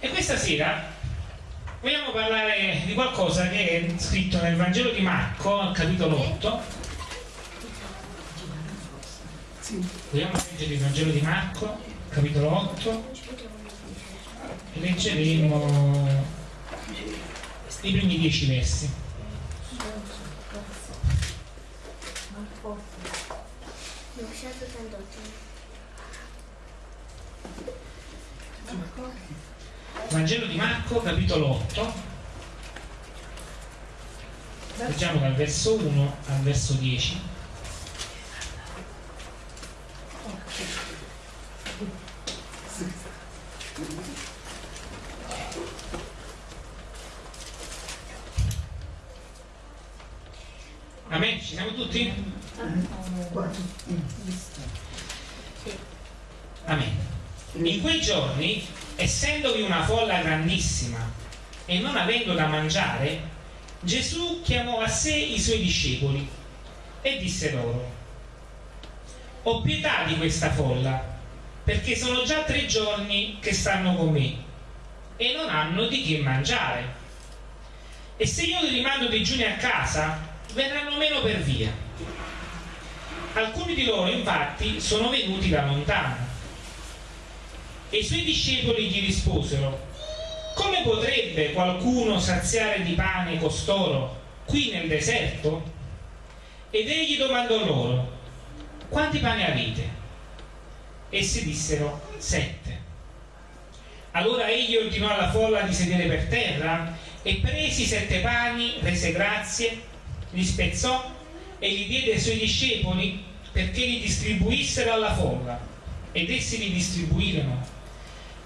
E questa sera vogliamo parlare di qualcosa che è scritto nel Vangelo di Marco, al capitolo 8. Vogliamo leggere il Vangelo di Marco, capitolo 8, e leggeremo i primi dieci versi. Vangelo di Marco, capitolo 8. Leggiamo dal verso 1 al verso 10. Amen, ci siamo tutti? Amen. In quei giorni, essendovi una folla grandissima e non avendo da mangiare, Gesù chiamò a sé i suoi discepoli e disse loro, ho pietà di questa folla, perché sono già tre giorni che stanno con me e non hanno di che mangiare. E se io li rimando digiuni a casa, verranno meno per via. Alcuni di loro infatti sono venuti da lontano. E i suoi discepoli gli risposero, come potrebbe qualcuno saziare di pane costoro qui nel deserto? Ed egli domandò loro, quanti pani avete? Essi dissero, sette. Allora egli ordinò alla folla di sedere per terra e presi sette pani, rese grazie, li spezzò e li diede ai suoi discepoli perché li distribuissero alla folla ed essi li distribuirono.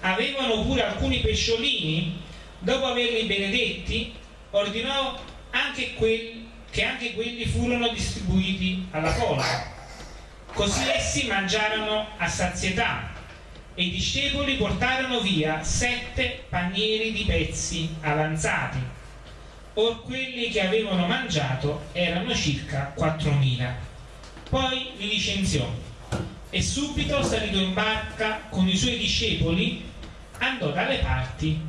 Avevano pure alcuni pesciolini, dopo averli benedetti, ordinò anche quelli, che anche quelli furono distribuiti alla folla. Così essi mangiarono a sazietà e i discepoli portarono via sette panieri di pezzi avanzati Or quelli che avevano mangiato erano circa 4.000. Poi li licenziò e subito salito in barca con i suoi discepoli andò dalle parti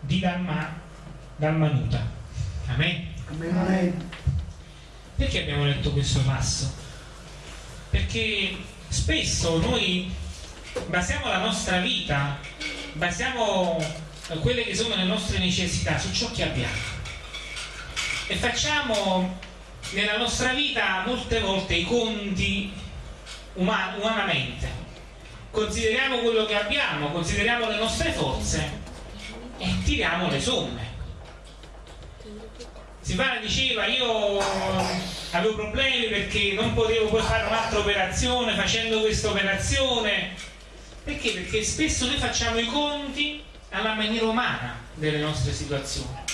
di Dalma, Dalmanuta. Amen. Amen. Perché abbiamo letto questo passo? Perché spesso noi basiamo la nostra vita, basiamo quelle che sono le nostre necessità su ciò che abbiamo e facciamo nella nostra vita molte volte i conti uman umanamente consideriamo quello che abbiamo consideriamo le nostre forze e tiriamo le somme Silvana diceva io avevo problemi perché non potevo poi fare un'altra operazione facendo questa operazione perché? perché spesso noi facciamo i conti alla maniera umana delle nostre situazioni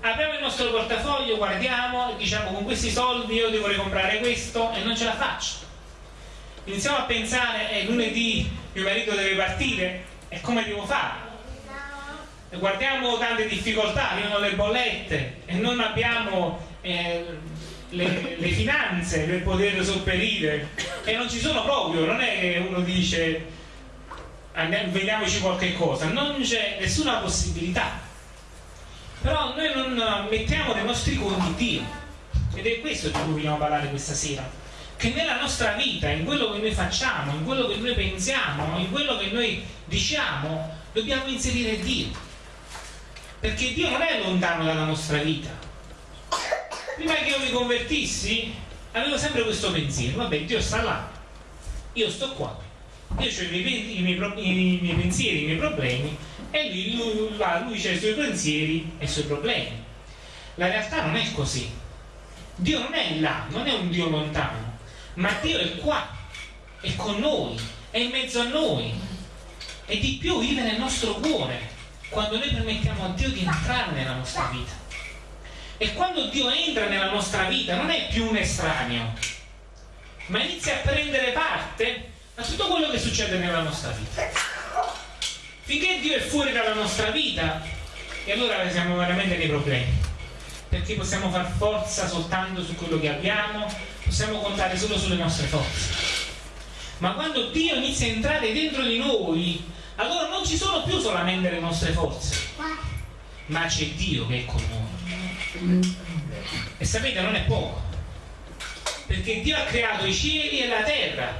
apriamo il nostro portafoglio, guardiamo e diciamo con questi soldi io devo comprare questo e non ce la faccio. Iniziamo a pensare, eh, lunedì mio marito deve partire, e come devo fare? Guardiamo tante difficoltà, arrivano le bollette e non abbiamo eh, le, le, finanze per poter sopperire. E non ci sono proprio, non è che uno dice andiamo, vediamoci qualche cosa, non c'è nessuna possibilità. Però noi non mettiamo nei nostri conti Dio ed è questo di cui vogliamo parlare questa sera che nella nostra vita, in quello che noi facciamo, in quello che noi pensiamo, in quello che noi diciamo, dobbiamo inserire Dio. Perché Dio non è lontano dalla nostra vita. Prima che io mi convertissi avevo sempre questo pensiero. Vabbè Dio sta là. Io sto qua. Io ho i miei, i, miei, i miei, pensieri, i miei problemi e lui, lui, lui, c'ha i suoi pensieri e i suoi problemi. La realtà non è così. Dio non è là, non è un Dio lontano, ma Dio è qua, è con noi, è in mezzo a noi e di più vive nel nostro cuore quando noi permettiamo a Dio di entrare nella nostra vita. E quando Dio entra nella nostra vita non è più un estraneo, ma inizia a prendere parte a tutto quello che succede nella nostra vita. Finché Dio è fuori dalla nostra vita, e allora siamo veramente nei problemi. Perché possiamo far forza soltanto su quello che abbiamo, possiamo contare solo sulle nostre forze. Ma quando Dio inizia a entrare dentro di noi, allora non ci sono più solamente le nostre forze, ma c'è Dio che è con noi. E sapete, non è poco, perché Dio ha creato i cieli e la terra,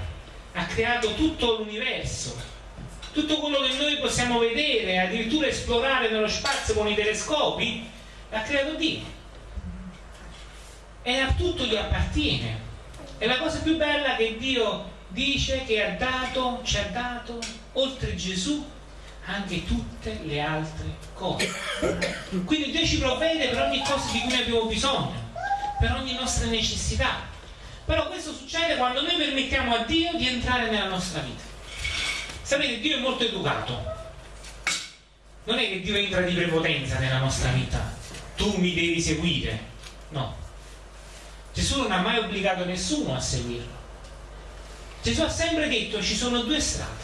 ha creato tutto l'universo, tutto quello che noi possiamo vedere, addirittura esplorare nello spazio con i telescopi, l'ha creato Dio. E a tutto gli appartiene. E la cosa più bella che Dio dice che ha dato, ci ha dato, oltre Gesù, anche tutte le altre cose. Quindi Dio ci provvede per ogni cosa di cui abbiamo bisogno, per ogni nostra necessità. Però questo succede quando noi permettiamo a Dio di entrare nella nostra vita. Sapete, Dio è molto educato. Non è che Dio entra di prepotenza nella nostra vita. Tu mi devi seguire. No. Gesù non ha mai obbligato nessuno a seguirlo. Gesù ha sempre detto ci sono due strade,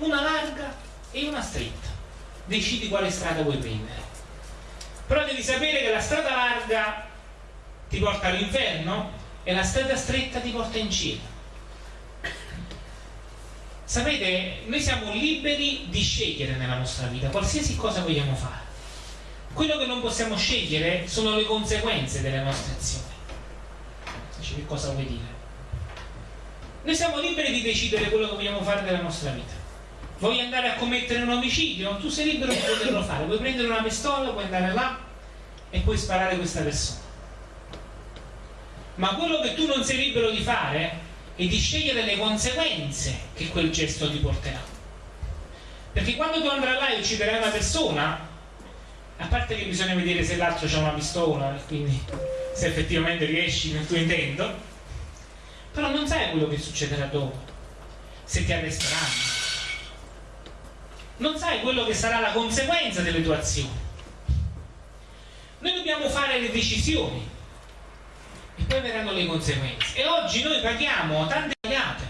una larga e una stretta. Decidi quale strada vuoi prendere. Però devi sapere che la strada larga ti porta all'inferno e la strada stretta ti porta in cielo. Sapete, noi siamo liberi di scegliere nella nostra vita qualsiasi cosa vogliamo fare. Quello che non possiamo scegliere sono le conseguenze delle nostre azioni. Dice che cosa vuoi dire? Noi siamo liberi di decidere quello che vogliamo fare della nostra vita. Vuoi andare a commettere un omicidio? Tu sei libero di poterlo fare. Puoi prendere una pistola, puoi andare là e puoi sparare questa persona. Ma quello che tu non sei libero di fare è di scegliere le conseguenze che quel gesto ti porterà. Perché quando tu andrai là e ucciderai una persona, a parte che bisogna vedere se l'altro ha una pistola quindi se effettivamente riesci nel tuo intento, però non sai quello che succederà dopo, se ti arresteranno. Non sai quello che sarà la conseguenza delle tue azioni. Noi dobbiamo fare le decisioni e poi verranno le conseguenze. E oggi noi paghiamo tante pagate,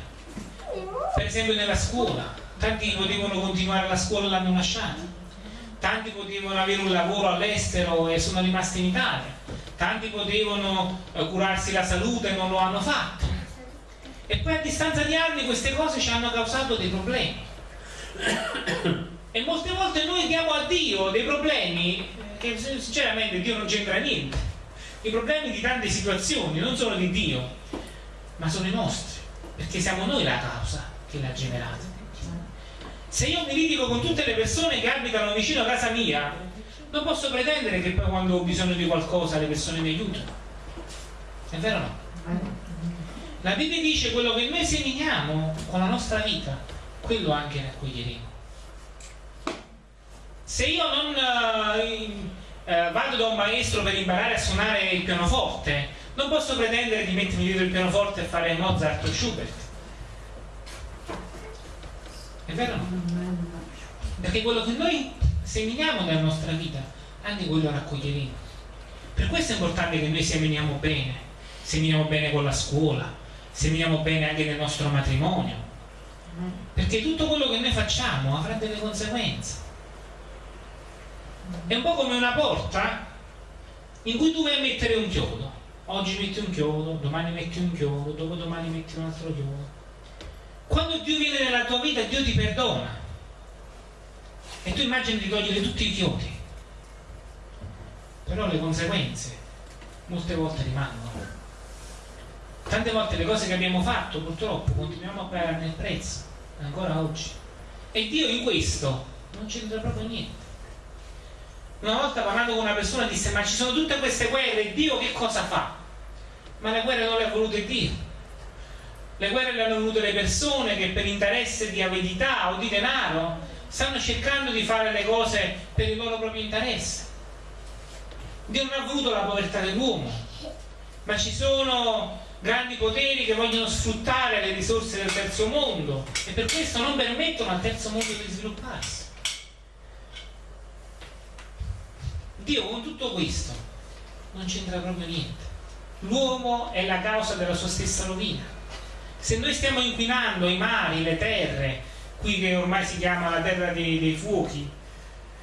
per esempio nella scuola, tanti potevano continuare la scuola e l'hanno lasciata, tanti potevano avere un lavoro all'estero e sono rimasti in Italia, tanti potevano eh, curarsi la salute e non lo hanno fatto e poi a distanza di anni queste cose ci hanno causato dei problemi. E molte volte noi diamo a Dio dei problemi che sinceramente Dio non c'entra niente. I problemi di tante situazioni non sono di Dio, ma sono i nostri, perché siamo noi la causa che l'ha generata. Se io mi litigo con tutte le persone che abitano vicino a casa mia, non posso pretendere che poi quando ho bisogno di qualcosa le persone mi aiutino. È vero o no? La Bibbia dice quello che noi seminiamo con la nostra vita, quello anche raccoglieremo. Se io non eh, eh, vado da un maestro per imparare a suonare il pianoforte, non posso pretendere di mettermi dietro il pianoforte e fare Mozart o Schubert. È vero o no? Perché quello che noi seminiamo nella nostra vita, anche quello raccoglieremo. Per questo è importante che noi seminiamo bene, seminiamo bene con la scuola, seminiamo bene anche nel nostro matrimonio, perché tutto quello che noi facciamo avrà delle conseguenze. È un po' come una porta in cui tu vai a mettere un chiodo. Oggi metti un chiodo, domani metti un chiodo, dopodomani metti un altro chiodo. Quando Dio viene nella tua vita, Dio ti perdona. E tu immagini di togliere tutti i chiodi. Però le conseguenze molte volte rimangono tante volte le cose che abbiamo fatto purtroppo continuiamo a pagare il prezzo ancora oggi e Dio in questo non c'entra proprio niente una volta parlando con una persona disse ma ci sono tutte queste guerre Dio che cosa fa? ma le guerre non le ha volute Dio le guerre le hanno volute le persone che per interesse di avidità o di denaro stanno cercando di fare le cose per il loro proprio interesse Dio non ha voluto la povertà dell'uomo ma ci sono grandi poteri che vogliono sfruttare le risorse del terzo mondo e per questo non permettono al terzo mondo di svilupparsi. Dio con tutto questo non c'entra proprio niente. L'uomo è la causa della sua stessa rovina. Se noi stiamo inquinando i mari, le terre, qui che ormai si chiama la terra dei, dei fuochi,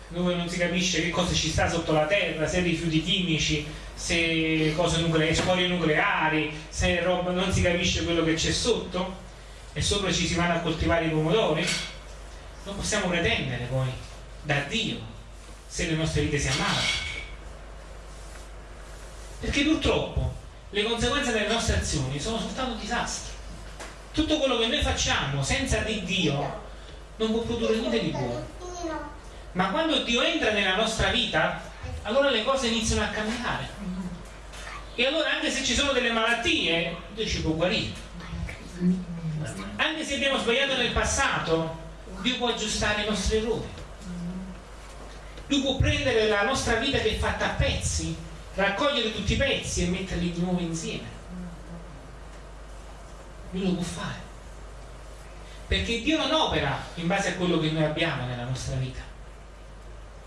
dove non si capisce che cosa ci sta sotto la terra, se rifiuti chimici, se cose nucleari, scorie nucleari, se roba, non si capisce quello che c'è sotto e sopra ci si vanno a coltivare i pomodori. non possiamo pretendere poi da Dio se le nostre vite si ammalano. Perché purtroppo le conseguenze delle nostre azioni sono soltanto disastri. Tutto quello che noi facciamo senza di Dio non può produrre niente di buono. Ma quando Dio entra nella nostra vita, allora le cose iniziano a cambiare. E allora anche se ci sono delle malattie, Dio ci può guarire. Anche se abbiamo sbagliato nel passato, Dio può aggiustare i nostri errori. Lui può prendere la nostra vita che è fatta a pezzi, raccogliere tutti i pezzi e metterli di nuovo insieme. Lui lo può fare. Perché Dio non opera in base a quello che noi abbiamo nella nostra vita,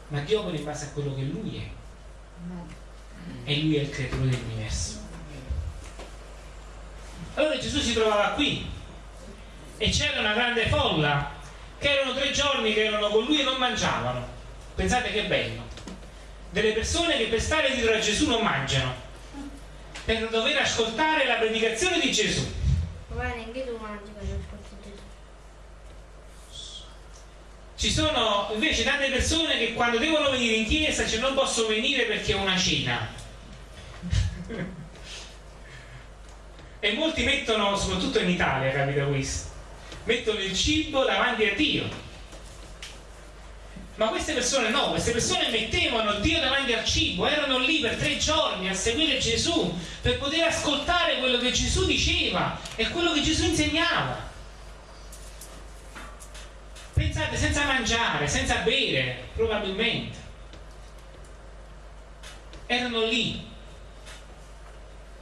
ma Dio opera in base a quello che Lui è. E Lui è il creatore dell'universo. Allora Gesù si trovava qui e c'era una grande folla che erano tre giorni che erano con lui e non mangiavano. Pensate che bello. Delle persone che per stare dietro a Gesù non mangiano, per dover ascoltare la predicazione di Gesù. Ma neanche tu mangi quando ascolti Gesù. Ci sono invece tante persone che quando devono venire in chiesa cioè non possono venire perché è una cena. e molti mettono, soprattutto in Italia capita questo, mettono il cibo davanti a Dio. Ma queste persone no, queste persone mettevano Dio davanti al cibo, erano lì per tre giorni a seguire Gesù, per poter ascoltare quello che Gesù diceva e quello che Gesù insegnava. Pensate, senza mangiare, senza bere, probabilmente. Erano lì.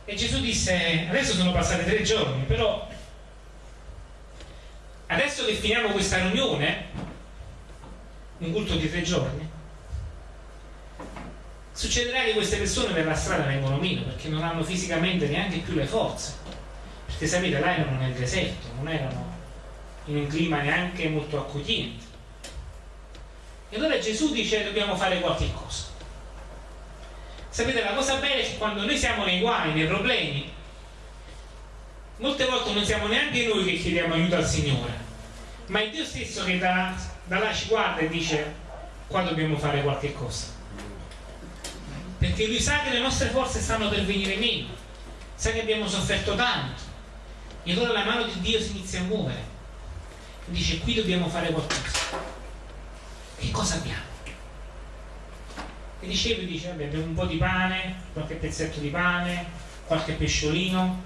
E Gesù disse, adesso sono passati tre giorni, però adesso che finiamo questa riunione, un culto di tre giorni, succederà che queste persone per la strada vengono meno perché non hanno fisicamente neanche più le forze. Perché sapete, là erano nel deserto, non erano in un clima neanche molto accogliente. E allora Gesù dice dobbiamo fare qualche cosa. Sapete, la cosa bella è che quando noi siamo nei guai, nei problemi, molte volte non siamo neanche noi che chiediamo aiuto al Signore, ma è Dio stesso che da, da là ci guarda e dice qua dobbiamo fare qualche cosa. Perché Lui sa che le nostre forze stanno per venire meno, sa che abbiamo sofferto tanto, e allora la mano di Dio si inizia a muovere. Dice qui dobbiamo fare qualcosa. Che cosa abbiamo? E dicevo, dice, vabbè, abbiamo un po' di pane, qualche pezzetto di pane, qualche pesciolino,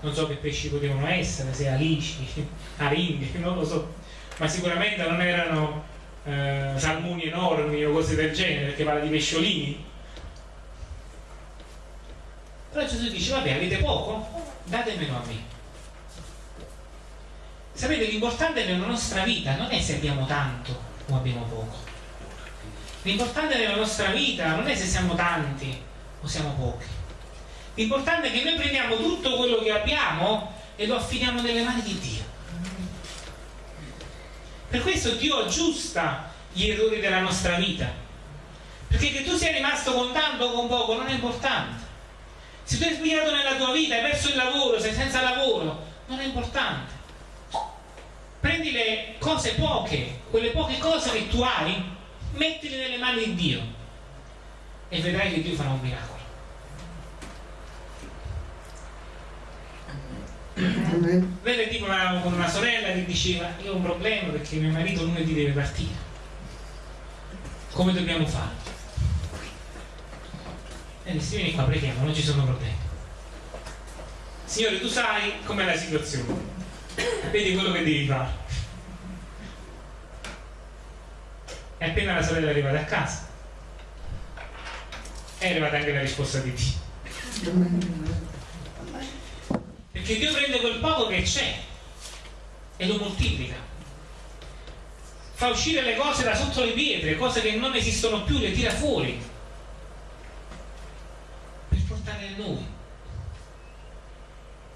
non so che pesci potevano essere, se alici, aringhe, non lo so, ma sicuramente non erano eh, salmoni enormi o cose del genere, perché parla di pesciolini. Però Gesù dice, vabbè, avete poco? Datemelo a me. Sapete, l'importante nella nostra vita non è se abbiamo tanto o abbiamo poco. L'importante nella nostra vita non è se siamo tanti o siamo pochi L'importante è che noi prendiamo tutto quello che abbiamo e lo affidiamo nelle mani di Dio. Per questo Dio aggiusta gli errori della nostra vita. Perché che tu sia rimasto con tanto o con poco non è importante. Se tu hai sbagliato nella tua vita, hai perso il lavoro, sei senza lavoro, non è importante. Prendi le cose poche, quelle poche cose che tu hai, mettile nelle mani di Dio e vedrai che Dio farà un miracolo. Venne tipo una, con una sorella che diceva io ho un problema perché mio marito lunedì deve partire. Come dobbiamo fare? E disse vieni qua, preghiamo, non ci sono problemi. Signore, tu sai com'è la situazione. Vedi quello che devi fare. E appena la sorella è arrivata a casa, è arrivata anche la risposta di Dio. Perché Dio prende quel poco che c'è e lo moltiplica. Fa uscire le cose da sotto le pietre, cose che non esistono più, le tira fuori per portare a noi.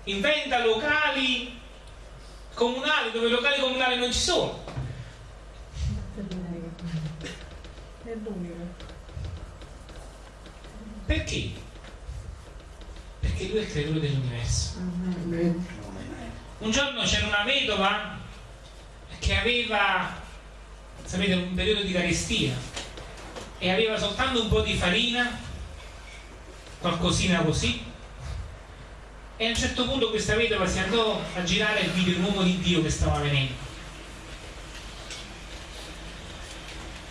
Inventa locali comunali dove locali comunali non ci sono. Perché? perché lui è il creatore dell'universo. Un giorno c'era una vedova che aveva sapete, un periodo di carestia e aveva soltanto un po' di farina, qualcosina così. E a un certo punto questa vedova si andò a girare e vide un uomo di Dio che stava venendo.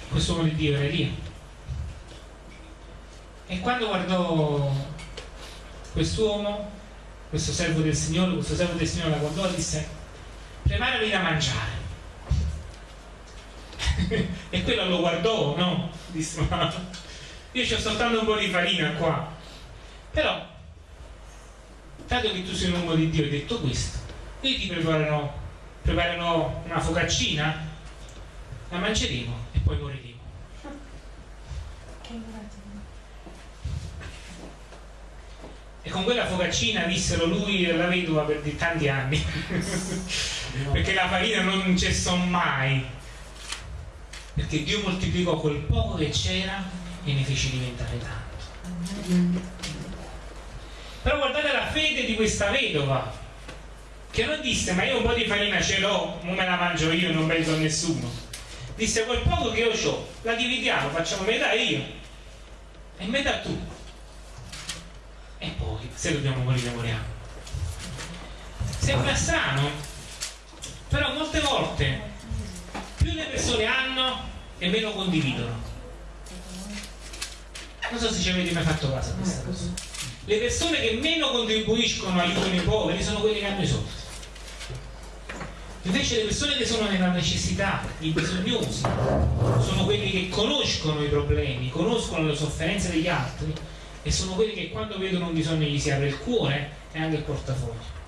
Questo uomo di Dio era Elia. E quando guardò quest'uomo, questo servo del Signore, questo servo del Signore la guardò e disse, preparami da mangiare. e quello lo guardò, no? Disse, ma io ho soltanto un po' di farina qua. Però, dato che tu sei un uomo di Dio, hai detto questo, io ti preparerò, preparerò una focaccina, la mangeremo e poi moriremo. E con quella focaccina vissero lui e la vedova per di tanti anni. Perché la farina non cessò mai. Perché Dio moltiplicò quel poco che c'era e ne fece diventare tanto. Però guardate la fede di questa vedova, che non disse ma io un po' di farina ce l'ho, non me la mangio io, non penso a nessuno. Disse quel poco che io ho, la dividiamo, facciamo metà io e metà tu. E poi se dobbiamo morire moriamo. Sembra strano però molte volte più le persone hanno e meno condividono. Non so se ci avete mai fatto caso a questa cosa le persone che meno contribuiscono aiutano i poveri sono quelli che hanno i soldi invece le persone che sono nella necessità i bisognosi sono quelli che conoscono i problemi conoscono le sofferenze degli altri e sono quelli che quando vedono un bisogno gli si apre il cuore e anche il portafoglio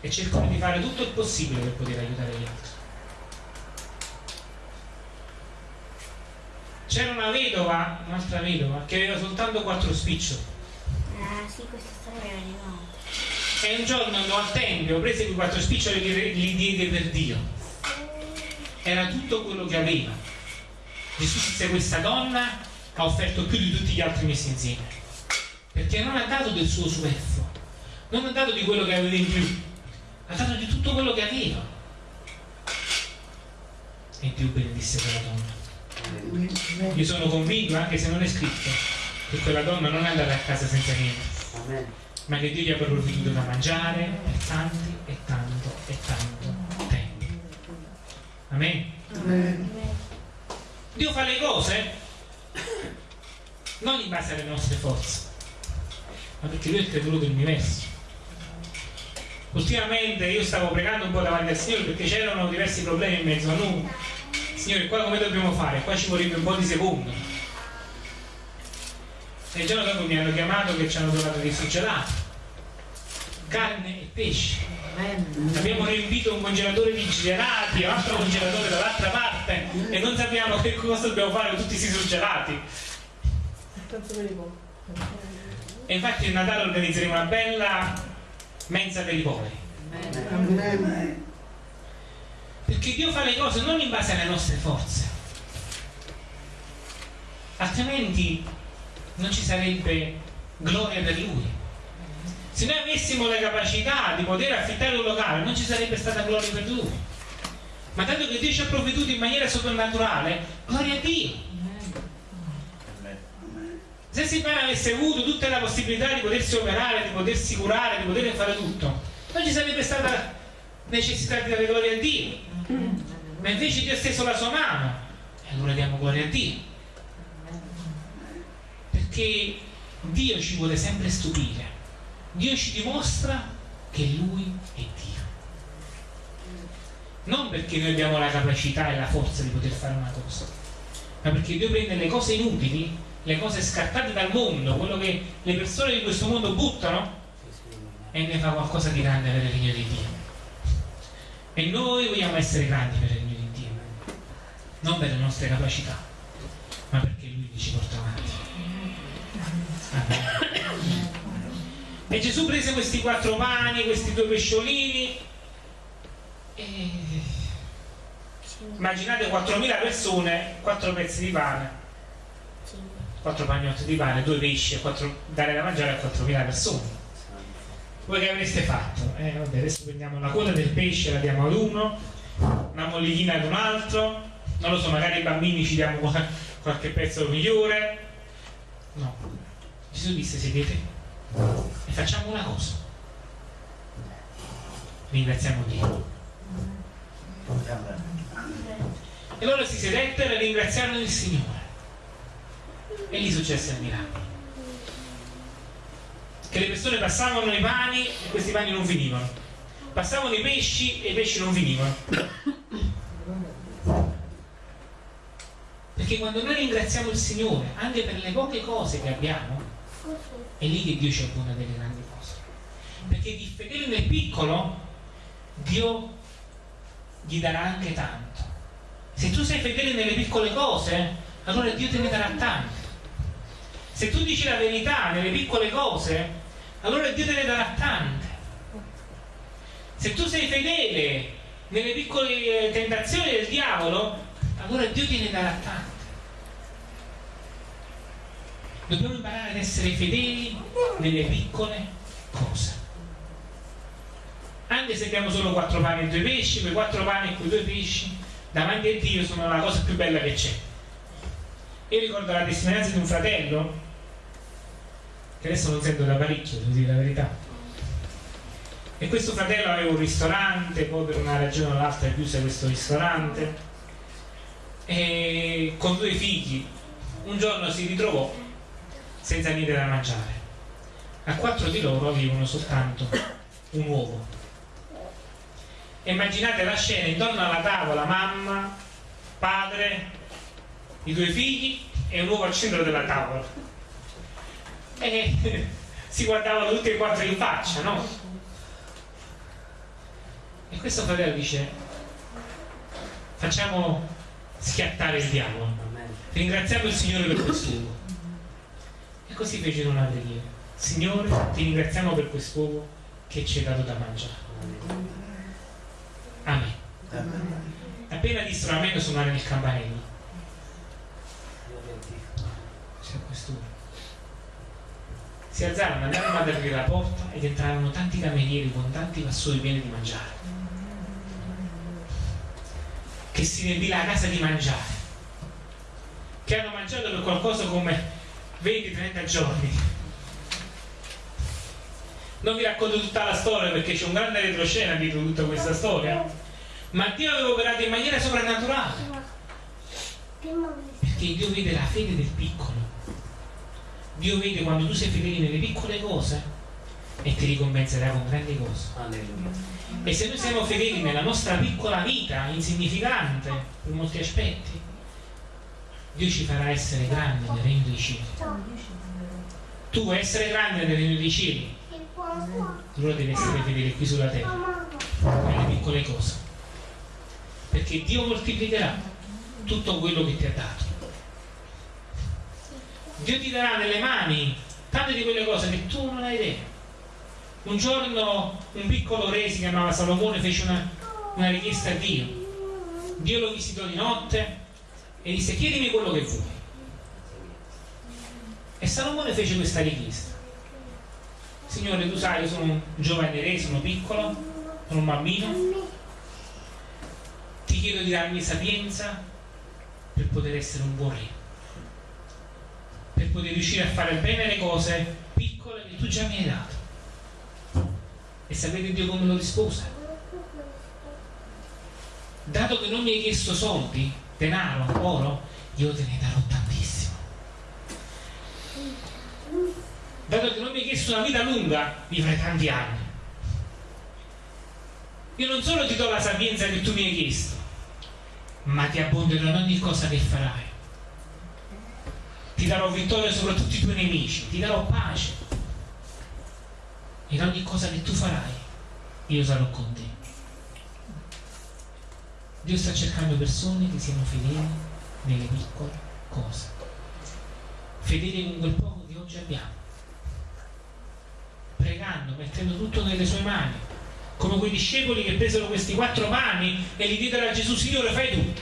e cercano di fare tutto il possibile per poter aiutare gli altri. C'era una vedova, un'altra vedova, che aveva soltanto quattro spiccioli. Ah, sì, questa storia mi ricordo. E un giorno andò al tempio, prese quei quattro spiccioli e li diede per Dio. Era tutto quello che aveva. Gesù disse questa donna ha offerto più di tutti gli altri messi insieme perché non ha dato del suo superfluo non ha dato di quello che aveva in più ha dato di tutto quello che aveva e Dio benedisse quella donna io sono convinto anche se non è scritto che quella donna non è andata a casa senza niente ma che Dio gli ha provveduto da mangiare per tanti e tanto e tanto tempo Amen. Amen. Dio fa le cose non in base alle nostre forze, ma perché lui è il creatore dell'universo. Ultimamente io stavo pregando un po' davanti al Signore perché c'erano diversi problemi in mezzo a noi. Signore, qua come dobbiamo fare? Qua ci vorrebbe un po' di secondo. E il giorno dopo mi hanno chiamato che ci hanno trovato surgelati, carne e pesce. Abbiamo riempito un congelatore di gelati, un altro congelatore dall'altra parte e non sappiamo che cosa dobbiamo fare con tutti questi surgelati. E infatti a Natale organizzeremo una bella mensa per i poveri. Perché Dio fa le cose non in base alle nostre forze. Altrimenti non ci sarebbe gloria per Lui. Se noi avessimo la capacità di poter affittare un locale, non ci sarebbe stata gloria per Lui. Ma tanto che Dio ci ha provveduto in maniera soprannaturale, gloria a Dio. Se Silvana avesse avuto tutta la possibilità di potersi operare, di potersi curare, di poter fare tutto, non ci sarebbe stata necessità di dare gloria a Dio. Ma invece Dio ha steso la sua mano e allora diamo gloria a Dio. Perché Dio ci vuole sempre stupire. Dio ci dimostra che Lui è Dio. Non perché noi abbiamo la capacità e la forza di poter fare una cosa, ma perché Dio prende le cose inutili le cose scartate dal mondo, quello che le persone di questo mondo buttano e ne fa qualcosa di grande per il regno di Dio. E noi vogliamo essere grandi per il regno di Dio, non per le nostre capacità, ma perché Lui ci porta avanti. E Gesù prese questi quattro pani, questi due pesciolini e immaginate 4.000 persone, quattro pezzi di pane quattro pagnotti di pane, due pesci quattro, dare da mangiare a 4.000 persone. Voi che avreste fatto? Eh, vabbè, adesso prendiamo la coda del pesce, la diamo ad uno, una mollichina ad un altro, non lo so, magari ai bambini ci diamo qualche pezzo migliore. No. Gesù disse sedete e facciamo una cosa. Ringraziamo Dio. E loro si sedettero e ringraziarono il Signore. E lì successe il miracolo. Che le persone passavano i pani e questi pani non finivano. Passavano i pesci e i pesci non finivano. Perché quando noi ringraziamo il Signore, anche per le poche cose che abbiamo, è lì che Dio ci abbona delle grandi cose. Perché di fedele nel piccolo, Dio gli darà anche tanto. Se tu sei fedele nelle piccole cose, allora Dio te ne darà tante. Se tu dici la verità nelle piccole cose, allora Dio te ne darà tante. Se tu sei fedele nelle piccole tentazioni del diavolo, allora Dio te ne darà tante. Dobbiamo imparare ad essere fedeli nelle piccole cose. Anche se abbiamo solo quattro pani e due pesci, quei quattro pani e quei due pesci davanti a Dio sono la cosa più bella che c'è. Io ricordo la testimonianza di un fratello, che adesso non sento da parecchio, devo dire la verità. E questo fratello aveva un ristorante, poi per una ragione o l'altra è chiuso questo ristorante, e con due figli. Un giorno si ritrovò senza niente da mangiare. A quattro di loro avevano soltanto un uovo. Immaginate la scena intorno alla tavola, mamma, padre, i due figli e un uovo al centro della tavola. E si guardavano tutti e quattro in faccia, no? E questo fratello dice, facciamo schiattare il diavolo. Ringraziamo il Signore per questo uovo così fecero una preghiera. Signore, ti ringraziamo per quest'uovo che ci hai dato da mangiare. Amen. Amen. Appena dissero amen suonare il campanello. C'è quest'uovo. Si alzarono, andarono ad aprire la porta ed entrarono tanti camerieri con tanti vassoi pieni di mangiare. Che si riempì la casa di mangiare. Che hanno mangiato per qualcosa come 20-30 giorni. Non vi racconto tutta la storia perché c'è un grande retroscena dietro tutta questa storia, ma Dio aveva operato in maniera soprannaturale. Perché Dio vede la fede del piccolo. Dio vede quando tu sei fedele nelle piccole cose e ti ricompenserà con grandi cose. E se noi siamo fedeli nella nostra piccola vita, insignificante per molti aspetti, Dio ci farà essere grandi nel regno dei cieli. Tu vuoi essere grande nel regno dei cieli? Allora devi essere fedele qui sulla terra, nelle piccole cose. Perché Dio moltiplicherà tutto quello che ti ha dato. Dio ti darà nelle mani tante di quelle cose che tu non hai idea. Un giorno un piccolo re si chiamava Salomone fece una, una richiesta a Dio. Dio lo visitò di notte e disse chiedimi quello che vuoi. E Salomone fece questa richiesta. Signore, tu sai, io sono un giovane re, sono piccolo, sono un bambino. Ti chiedo di darmi sapienza per poter essere un buon re. Per poter riuscire a fare bene le cose piccole che tu già mi hai dato. E sapete Dio come lo rispose? Dato che non mi hai chiesto soldi, denaro, oro, io te ne darò tantissimo. Dato che non mi hai chiesto una vita lunga, vivrai tanti anni. Io non solo ti do la sapienza che tu mi hai chiesto, ma ti abbonderò in ogni cosa che farai. Ti darò vittoria sopra tutti i tuoi nemici, ti darò pace. In ogni cosa che tu farai, io sarò con te. Dio sta cercando persone che siano fedeli nelle piccole cose, fedeli con quel poco che oggi abbiamo, pregando, mettendo tutto nelle sue mani, come quei discepoli che presero questi quattro pani e li diedero a Gesù, Signore fai tu,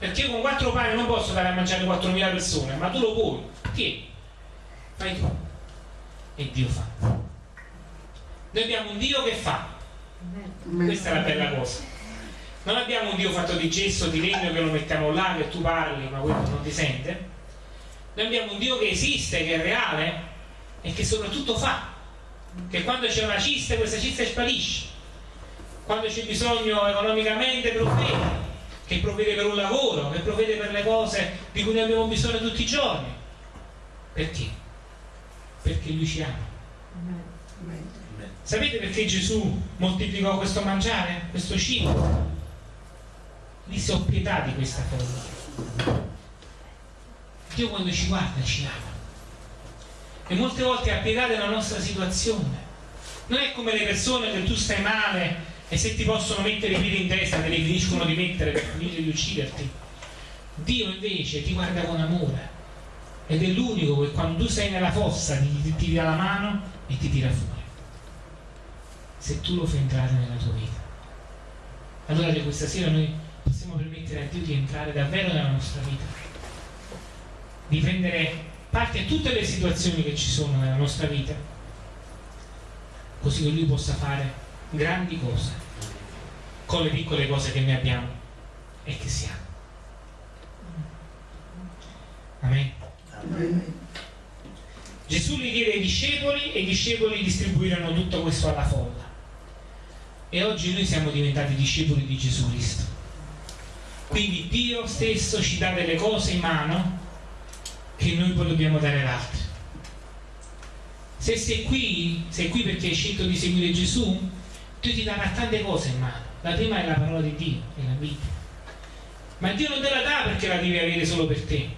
perché io con quattro pani non posso dare a mangiare 4.000 persone, ma tu lo puoi, tieni, fai tu. E Dio fa. Noi abbiamo un Dio che fa. Questa è la bella cosa Non abbiamo un Dio fatto di gesso, di legno che lo mettiamo là, che tu parli, ma quello non ti sente. Noi abbiamo un Dio che esiste, che è reale e che soprattutto fa. Che quando c'è una cista, questa cista sparisce. Quando c'è bisogno economicamente provvede, che provvede per un lavoro, che provvede per le cose di cui noi abbiamo bisogno tutti i giorni. Perché? Perché Lui ci ama. Sapete perché Gesù moltiplicò questo mangiare, questo cibo? Gli si ho pietà di questa folla. Dio quando ci guarda ci ama. E molte volte ha pietà della nostra situazione. Non è come le persone che tu stai male e se ti possono mettere i piedi in testa te li finiscono di mettere per finire di ucciderti. Dio invece ti guarda con amore ed è l'unico che quando tu sei nella fossa ti, ti tira la mano e ti tira fuori se tu lo fai entrare nella tua vita. Allora questa sera noi possiamo permettere a Dio di entrare davvero nella nostra vita, di prendere parte a tutte le situazioni che ci sono nella nostra vita, così che Lui possa fare grandi cose con le piccole cose che noi abbiamo e che siamo. Amen. Amen. Gesù li diede ai discepoli e i discepoli distribuirono tutto questo alla folla. E oggi noi siamo diventati discepoli di Gesù Cristo. Quindi Dio stesso ci dà delle cose in mano che noi poi dobbiamo dare ad altri. Se sei qui, sei qui perché hai scelto di seguire Gesù, Dio ti darà tante cose in mano. La prima è la parola di Dio, è la Bibbia. Ma Dio non te la dà perché la devi avere solo per te.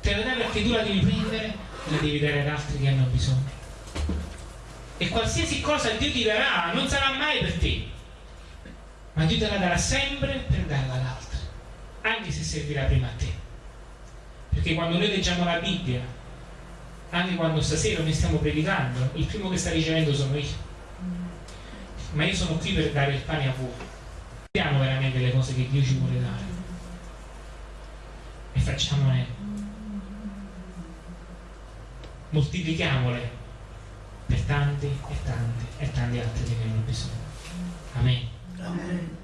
Te la dà perché tu la devi prendere e la devi dare ad altri che hanno bisogno e qualsiasi cosa Dio ti darà non sarà mai per te, ma Dio te la darà sempre per darla all'altro, anche se servirà prima a te. Perché quando noi leggiamo la Bibbia, anche quando stasera noi stiamo predicando, il primo che sta ricevendo sono io. Ma io sono qui per dare il pane a voi. Vediamo veramente le cose che Dio ci vuole dare. E facciamone. Moltiplichiamole per tanti e tanti e tanti altri che ne hanno bisogno. Amen. Amen.